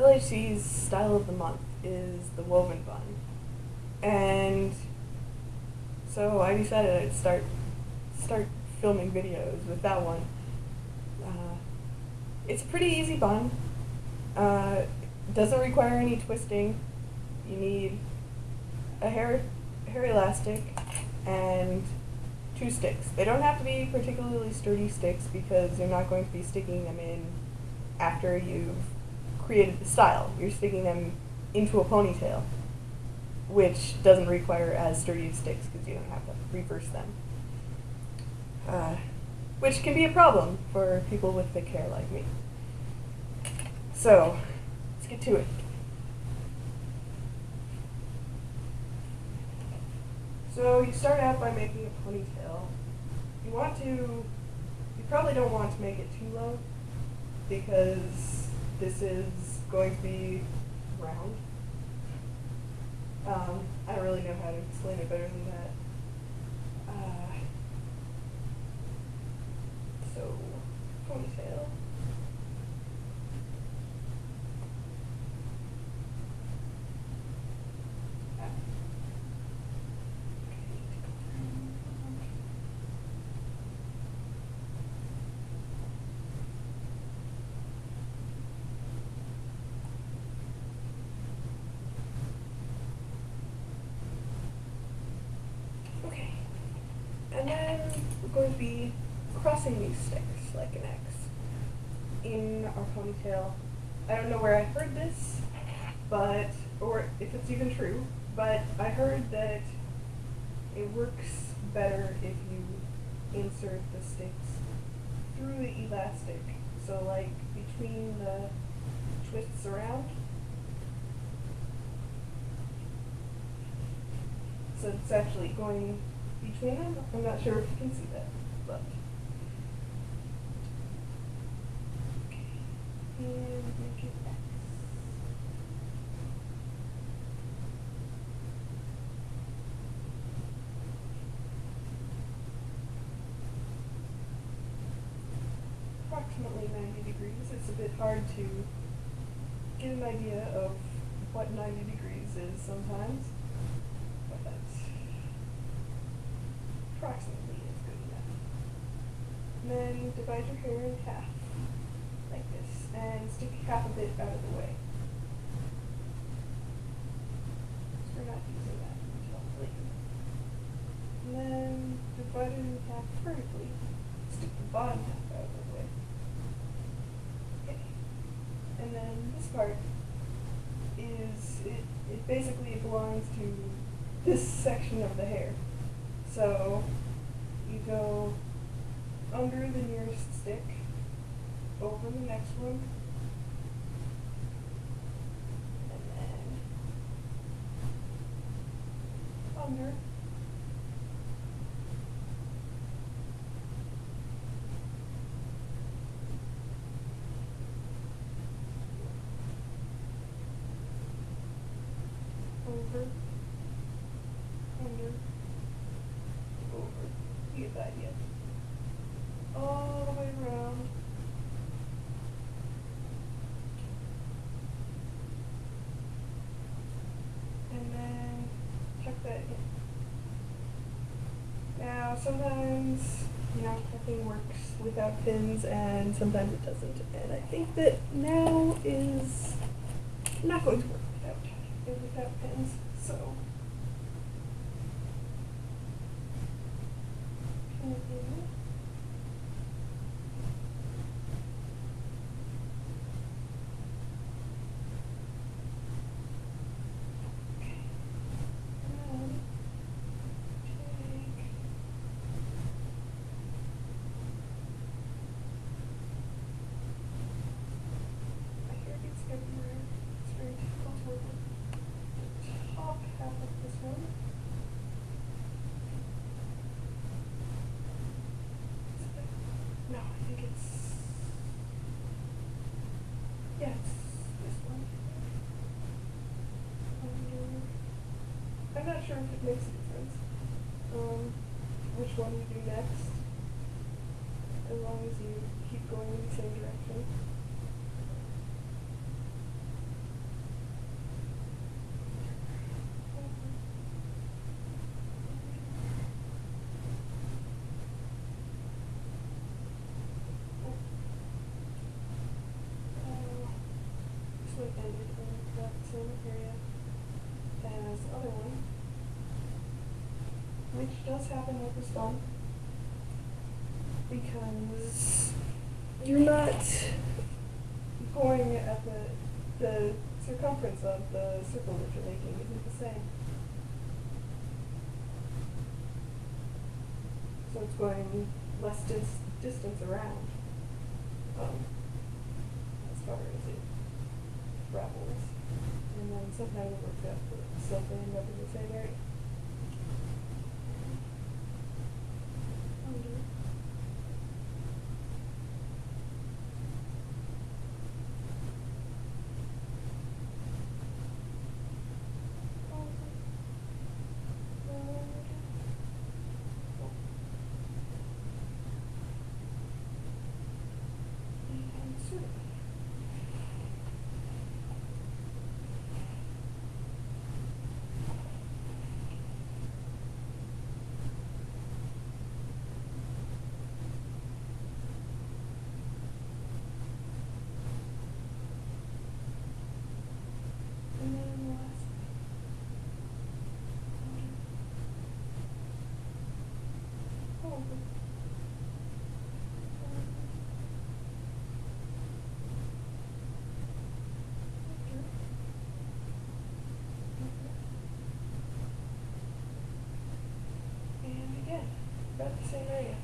LHC's style of the month is the woven bun. And so I decided I'd start start filming videos with that one. Uh, it's a pretty easy bun. Uh, doesn't require any twisting. You need a hair hair elastic and two sticks. They don't have to be particularly sturdy sticks because you're not going to be sticking them in after you've created the style. You're sticking them into a ponytail, which doesn't require as sturdy sticks because you don't have to reverse them. Uh, which can be a problem for people with thick hair like me. So, let's get to it. So you start out by making a ponytail. You want to, you probably don't want to make it too low because this is going to be round. Um, I don't really know how to explain it better than that. Uh, so, ponytail. Ah. Okay. And going to be crossing these sticks like an X in our ponytail. I don't know where I heard this, but, or if it's even true, but I heard that it works better if you insert the sticks through the elastic. So like between the twists around. So it's actually going between them. I'm not sure if you can see that, but. Okay. And make it X. Approximately 90 degrees. It's a bit hard to get an idea of what 90 degrees is sometimes. But that's approximately is good enough. And then divide your hair in half, like this, and stick half of it out of the way. We're not using that until later. And then divide it in half vertically. Stick the bottom half out of the way. Okay. And then this part is it, it basically belongs to this section of the hair. So you go under the nearest stick, over the next one, and then under. Over, under, over. The oh, idea. All the way around. And then tuck that in. Now sometimes, you know, nothing works without pins and sometimes it doesn't. And I think that now is not going to work without without pins. So pin it in. Okay. And then take my hair gets everywhere. It's very difficult to work with. The top half of this one. Is it there? No, I think it's this one. Under- I'm not sure if it makes a difference. Um, which one you do next. As long as you keep going in the same direction. Same area as the other one, which does happen with this one because you're not going at the the circumference of the circle that you're making isn't the same. So it's going less dis- distance around um, as far as it travels. And then sometimes it works out, but still they end up in the same area. Under. And then the last Oh. And again, about the same area.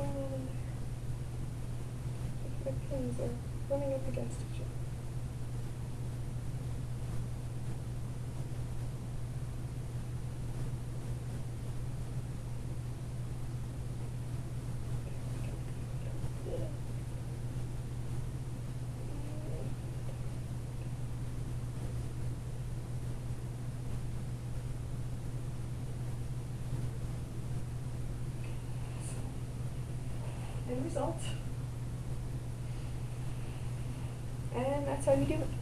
In there. The pins are running up against each other. End result. And that's how you do it.